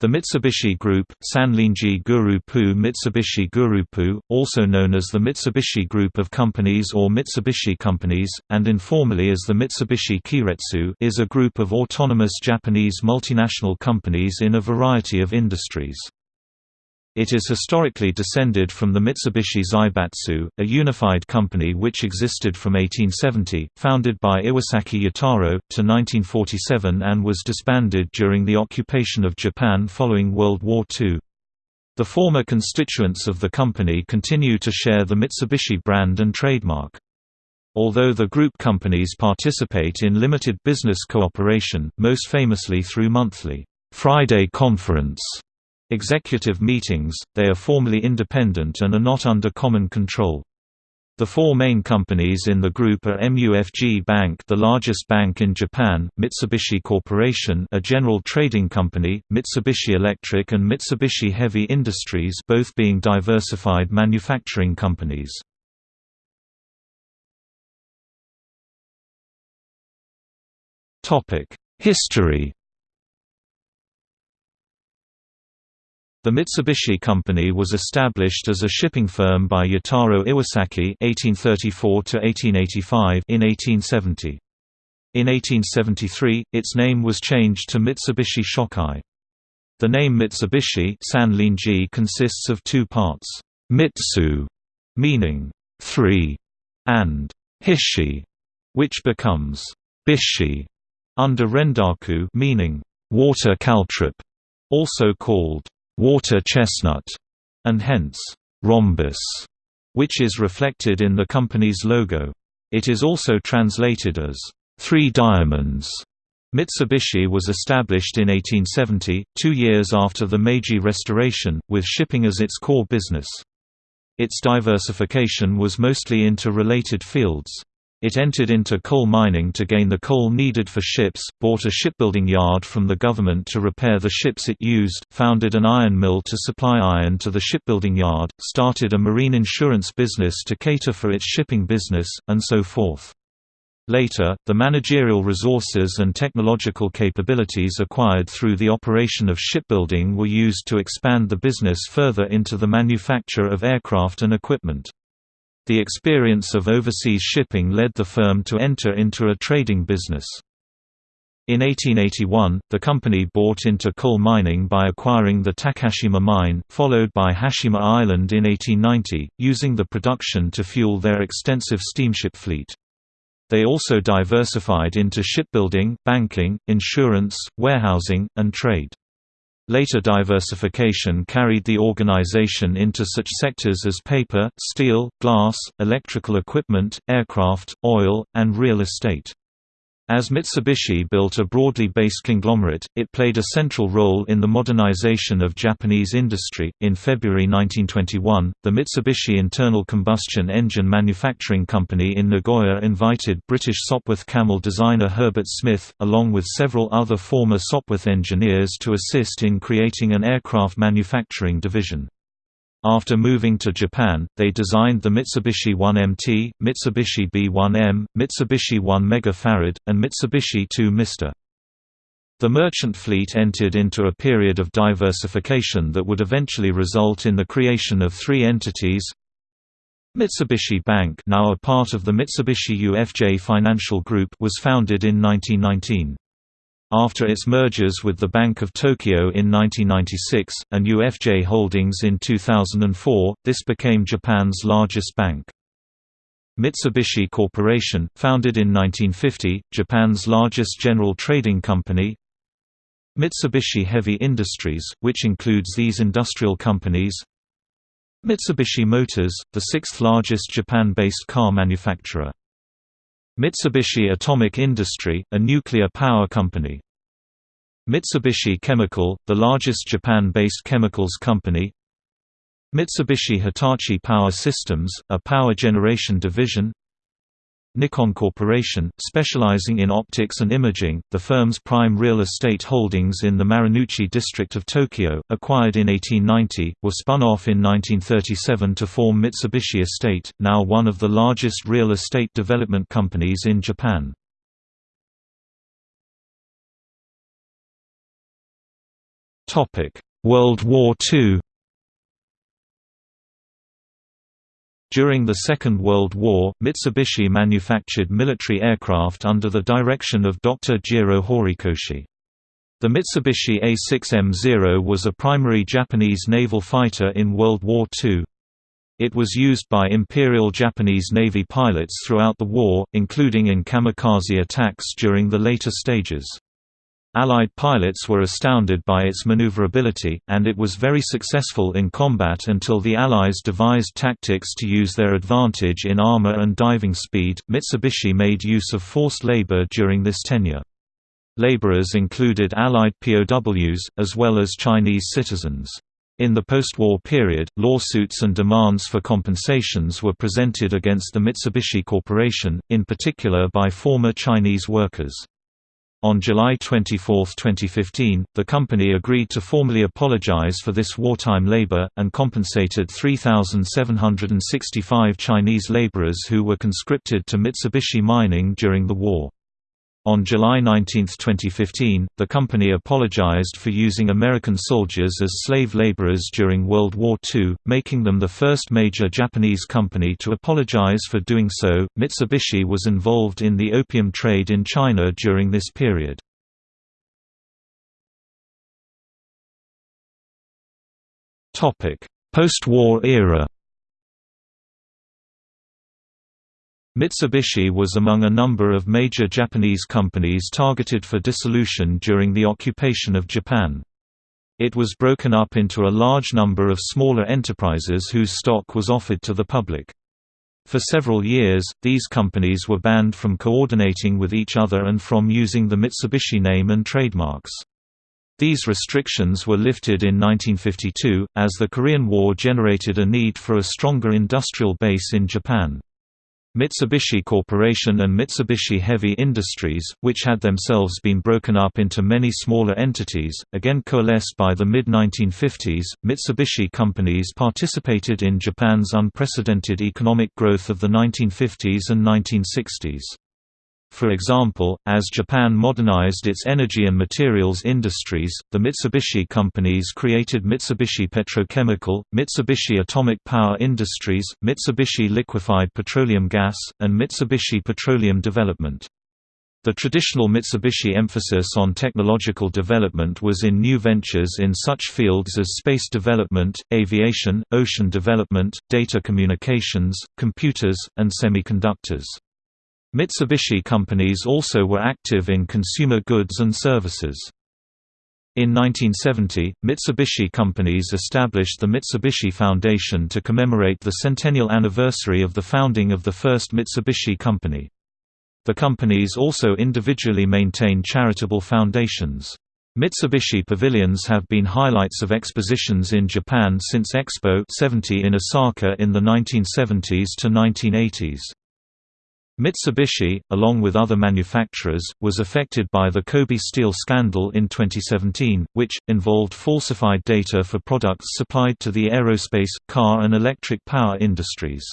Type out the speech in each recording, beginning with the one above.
The Mitsubishi Group, Sanlinji Gurupu Mitsubishi Gurupu, also known as the Mitsubishi Group of Companies or Mitsubishi Companies, and informally as the Mitsubishi Keiretsu is a group of autonomous Japanese multinational companies in a variety of industries. It is historically descended from the Mitsubishi Zaibatsu, a unified company which existed from 1870, founded by Iwasaki Yataro, to 1947 and was disbanded during the occupation of Japan following World War II. The former constituents of the company continue to share the Mitsubishi brand and trademark. Although the group companies participate in limited business cooperation, most famously through monthly Friday Conference executive meetings, they are formally independent and are not under common control. The four main companies in the group are MUFG Bank the largest bank in Japan, Mitsubishi Corporation a general trading company, Mitsubishi Electric and Mitsubishi Heavy Industries both being diversified manufacturing companies. History The Mitsubishi Company was established as a shipping firm by Yataro Iwasaki (1834–1885) in 1870. In 1873, its name was changed to Mitsubishi Shokai. The name Mitsubishi Sanlinji consists of two parts: Mitsu, meaning three, and Hishi, which becomes Bishi under Rendaku, meaning water caltrop, also called water chestnut, and hence, rhombus, which is reflected in the company's logo. It is also translated as, three diamonds. Mitsubishi was established in 1870, two years after the Meiji Restoration, with shipping as its core business. Its diversification was mostly into related fields. It entered into coal mining to gain the coal needed for ships, bought a shipbuilding yard from the government to repair the ships it used, founded an iron mill to supply iron to the shipbuilding yard, started a marine insurance business to cater for its shipping business, and so forth. Later, the managerial resources and technological capabilities acquired through the operation of shipbuilding were used to expand the business further into the manufacture of aircraft and equipment. The experience of overseas shipping led the firm to enter into a trading business. In 1881, the company bought into coal mining by acquiring the Takashima mine, followed by Hashima Island in 1890, using the production to fuel their extensive steamship fleet. They also diversified into shipbuilding, banking, insurance, warehousing, and trade. Later diversification carried the organization into such sectors as paper, steel, glass, electrical equipment, aircraft, oil, and real estate. As Mitsubishi built a broadly based conglomerate, it played a central role in the modernization of Japanese industry. In February 1921, the Mitsubishi Internal Combustion Engine Manufacturing Company in Nagoya invited British Sopwith Camel designer Herbert Smith, along with several other former Sopwith engineers, to assist in creating an aircraft manufacturing division. After moving to Japan, they designed the Mitsubishi 1MT, Mitsubishi B1M, Mitsubishi 1 Megafarad, and Mitsubishi 2 Mister. The merchant fleet entered into a period of diversification that would eventually result in the creation of three entities Mitsubishi Bank now a part of the Mitsubishi UFJ Financial Group was founded in 1919. After its mergers with the Bank of Tokyo in 1996, and UFJ Holdings in 2004, this became Japan's largest bank. Mitsubishi Corporation, founded in 1950, Japan's largest general trading company Mitsubishi Heavy Industries, which includes these industrial companies Mitsubishi Motors, the sixth largest Japan-based car manufacturer Mitsubishi Atomic Industry, a nuclear power company. Mitsubishi Chemical, the largest Japan-based chemicals company. Mitsubishi Hitachi Power Systems, a power generation division. Nikon Corporation, specializing in optics and imaging, the firm's prime real estate holdings in the Marunouchi district of Tokyo, acquired in 1890, were spun off in 1937 to form Mitsubishi Estate, now one of the largest real estate development companies in Japan. World War II During the Second World War, Mitsubishi manufactured military aircraft under the direction of Dr. Jiro Horikoshi. The Mitsubishi A6M0 was a primary Japanese naval fighter in World War II. It was used by Imperial Japanese Navy pilots throughout the war, including in kamikaze attacks during the later stages. Allied pilots were astounded by its maneuverability, and it was very successful in combat until the Allies devised tactics to use their advantage in armor and diving speed. Mitsubishi made use of forced labor during this tenure. Laborers included Allied POWs, as well as Chinese citizens. In the post-war period, lawsuits and demands for compensations were presented against the Mitsubishi Corporation, in particular by former Chinese workers. On July 24, 2015, the company agreed to formally apologize for this wartime labor, and compensated 3,765 Chinese laborers who were conscripted to Mitsubishi Mining during the war. On July 19, 2015, the company apologized for using American soldiers as slave laborers during World War II, making them the first major Japanese company to apologize for doing so. Mitsubishi was involved in the opium trade in China during this period. Topic: Post-war era. Mitsubishi was among a number of major Japanese companies targeted for dissolution during the occupation of Japan. It was broken up into a large number of smaller enterprises whose stock was offered to the public. For several years, these companies were banned from coordinating with each other and from using the Mitsubishi name and trademarks. These restrictions were lifted in 1952, as the Korean War generated a need for a stronger industrial base in Japan. Mitsubishi Corporation and Mitsubishi Heavy Industries, which had themselves been broken up into many smaller entities, again coalesced by the mid-1950s. Mitsubishi companies participated in Japan's unprecedented economic growth of the 1950s and 1960s. For example, as Japan modernized its energy and materials industries, the Mitsubishi companies created Mitsubishi Petrochemical, Mitsubishi Atomic Power Industries, Mitsubishi Liquefied Petroleum Gas, and Mitsubishi Petroleum Development. The traditional Mitsubishi emphasis on technological development was in new ventures in such fields as space development, aviation, ocean development, data communications, computers, and semiconductors. Mitsubishi companies also were active in consumer goods and services. In 1970, Mitsubishi companies established the Mitsubishi Foundation to commemorate the centennial anniversary of the founding of the first Mitsubishi company. The companies also individually maintain charitable foundations. Mitsubishi pavilions have been highlights of expositions in Japan since Expo 70 in Osaka in the 1970s to 1980s. Mitsubishi, along with other manufacturers, was affected by the Kobe Steel scandal in 2017, which, involved falsified data for products supplied to the aerospace, car and electric power industries.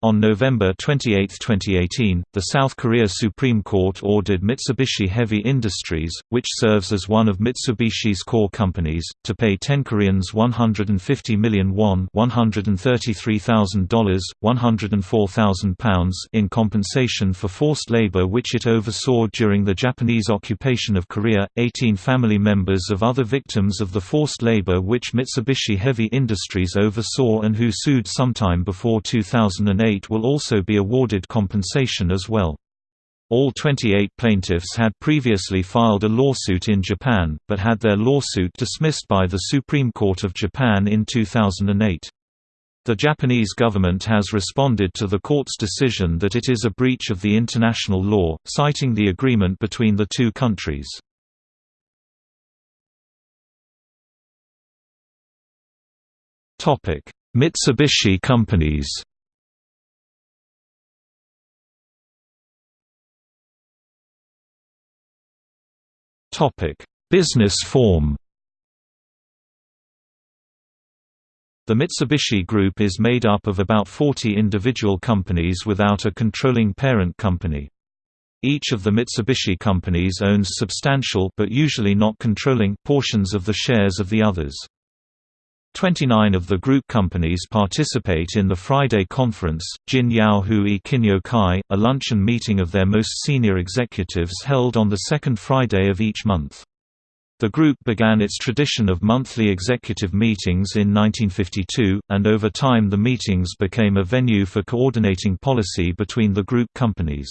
On November 28, 2018, the South Korea Supreme Court ordered Mitsubishi Heavy Industries, which serves as one of Mitsubishi's core companies, to pay 10 Koreans 150 million won $133,000, 104,000 pounds in compensation for forced labor which it oversaw during the Japanese occupation of Korea. 18 family members of other victims of the forced labor which Mitsubishi Heavy Industries oversaw and who sued sometime before 2008 will also be awarded compensation as well. All 28 plaintiffs had previously filed a lawsuit in Japan, but had their lawsuit dismissed by the Supreme Court of Japan in 2008. The Japanese government has responded to the court's decision that it is a breach of the international law, citing the agreement between the two countries. Mitsubishi companies Topic: Business form. The Mitsubishi Group is made up of about 40 individual companies without a controlling parent company. Each of the Mitsubishi companies owns substantial but usually not controlling portions of the shares of the others. 29 of the group companies participate in the Friday Conference, Jin Yao Hui Kinyo Kai, a luncheon meeting of their most senior executives held on the second Friday of each month. The group began its tradition of monthly executive meetings in 1952, and over time the meetings became a venue for coordinating policy between the group companies.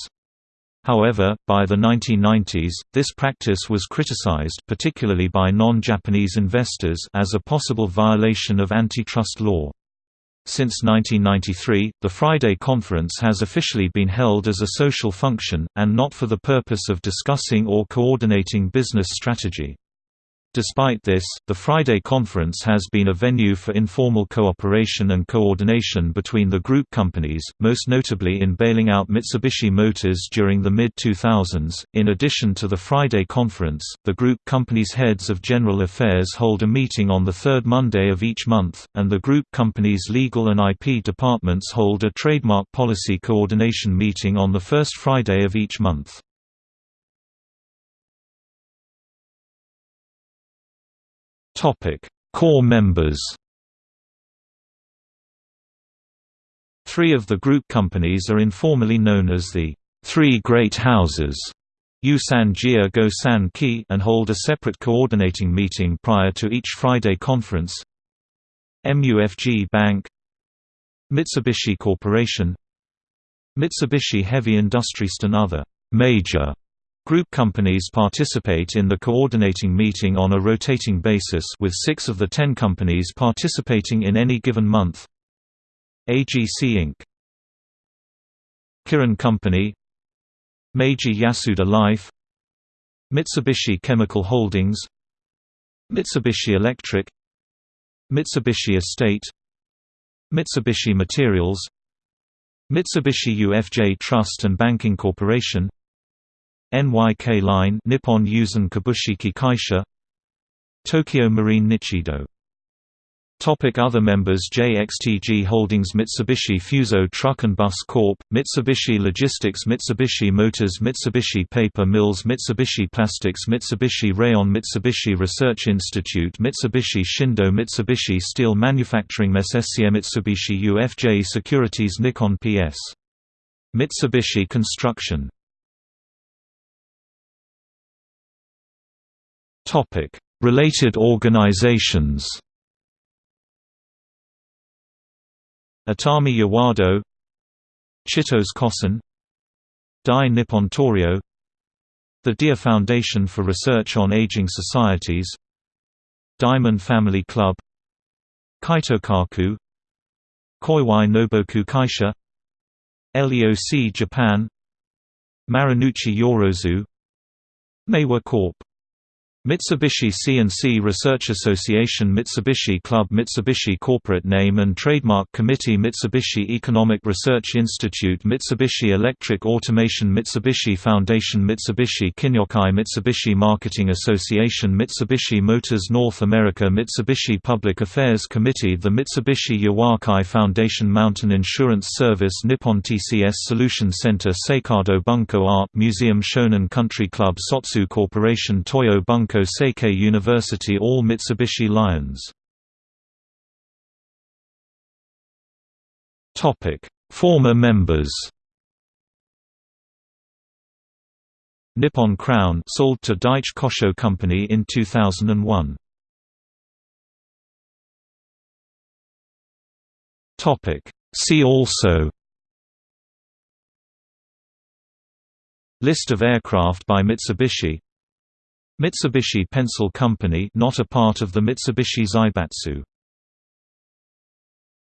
However, by the 1990s, this practice was criticized particularly by non-Japanese investors as a possible violation of antitrust law. Since 1993, the Friday Conference has officially been held as a social function, and not for the purpose of discussing or coordinating business strategy. Despite this, the Friday Conference has been a venue for informal cooperation and coordination between the group companies, most notably in bailing out Mitsubishi Motors during the mid-2000s. In addition to the Friday Conference, the group companies' heads of general affairs hold a meeting on the third Monday of each month, and the group companies' legal and IP departments hold a trademark policy coordination meeting on the first Friday of each month. Topic: Core members. Three of the group companies are informally known as the Three Great Houses. Yusan Jia Go San Ki and hold a separate coordinating meeting prior to each Friday conference. MUFG Bank Mitsubishi Corporation Mitsubishi Heavy Industries and other major Group companies participate in the coordinating meeting on a rotating basis with six of the ten companies participating in any given month. AGC Inc. Kirin Company. Meiji Yasuda Life. Mitsubishi Chemical Holdings. Mitsubishi Electric. Mitsubishi Estate. Mitsubishi Materials. Mitsubishi UFJ Trust and Banking Corporation NYK Line Nippon Yusen Kabushiki Kaisha Tokio Marine Nichido Topic Other members JXTG Holdings Mitsubishi Fuso Truck and Bus Corp., Mitsubishi Logistics Mitsubishi Motors Mitsubishi Paper Mills Mitsubishi Plastics Mitsubishi Rayon Mitsubishi Research Institute Mitsubishi Shindo Mitsubishi Steel Manufacturing SSCM Mitsubishi UFJ Securities Nikon PS. Mitsubishi Construction Topic: Related organizations. Atami Yawado Chitos Kosen Dai Nippon Toryo The Deer Foundation for Research on Aging Societies Diamond Family Club Kaitokaku Koiwai Noboku Kaisha LEOC Japan Marunouchi Yorozu Meiwa Corp Mitsubishi C&C Research Association Mitsubishi Club Mitsubishi Corporate Name and Trademark Committee Mitsubishi Economic Research Institute Mitsubishi Electric Automation Mitsubishi Foundation Mitsubishi Kinyokai Mitsubishi Marketing Association Mitsubishi Motors North America Mitsubishi Public Affairs Committee The Mitsubishi Yawakai Foundation Mountain Insurance Service Nippon TCS Solution Center Seikado Bunko Art Museum Shonan Country Club Sotsu Corporation Toyo Bunko Seikei University All Mitsubishi Lions. Former members. Nippon Crown sold to Daiichi Kosho Company in 2001. Topic See also. List of aircraft by Mitsubishi Mitsubishi Pencil Company not a part of the Mitsubishi Zaibatsu